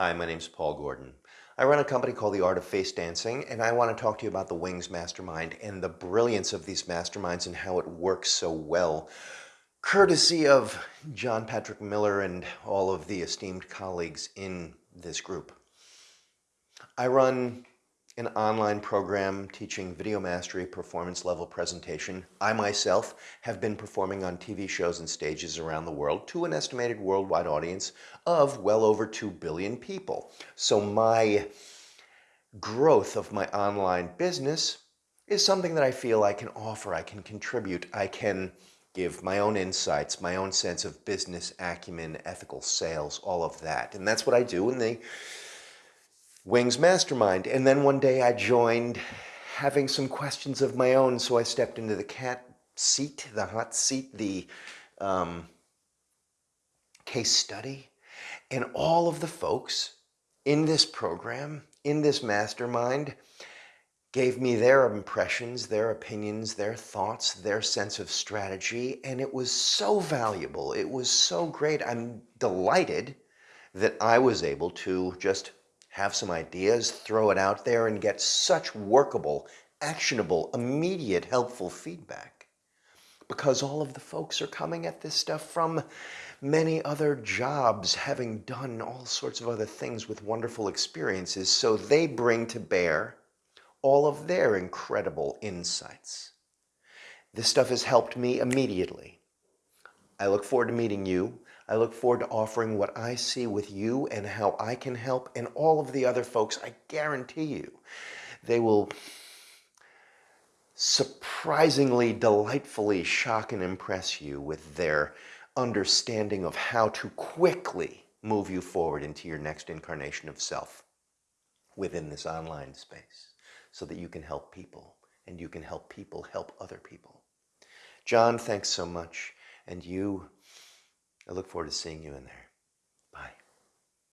Hi, my name's Paul Gordon. I run a company called The Art of Face Dancing, and I want to talk to you about the Wings Mastermind and the brilliance of these masterminds and how it works so well, courtesy of John Patrick Miller and all of the esteemed colleagues in this group. I run an online program teaching video mastery performance level presentation. I myself have been performing on TV shows and stages around the world to an estimated worldwide audience of well over 2 billion people. So my growth of my online business is something that I feel I can offer, I can contribute, I can give my own insights, my own sense of business acumen, ethical sales, all of that. And that's what I do in the Wings Mastermind. And then one day I joined having some questions of my own, so I stepped into the cat seat, the hot seat, the um, case study. And all of the folks in this program, in this mastermind, gave me their impressions, their opinions, their thoughts, their sense of strategy, and it was so valuable. It was so great. I'm delighted that I was able to just have some ideas, throw it out there, and get such workable, actionable, immediate, helpful feedback. Because all of the folks are coming at this stuff from many other jobs, having done all sorts of other things with wonderful experiences, so they bring to bear all of their incredible insights. This stuff has helped me immediately. I look forward to meeting you. I look forward to offering what I see with you and how I can help and all of the other folks. I guarantee you they will surprisingly, delightfully shock and impress you with their understanding of how to quickly move you forward into your next incarnation of self within this online space so that you can help people and you can help people help other people. John, thanks so much. And you I look forward to seeing you in there.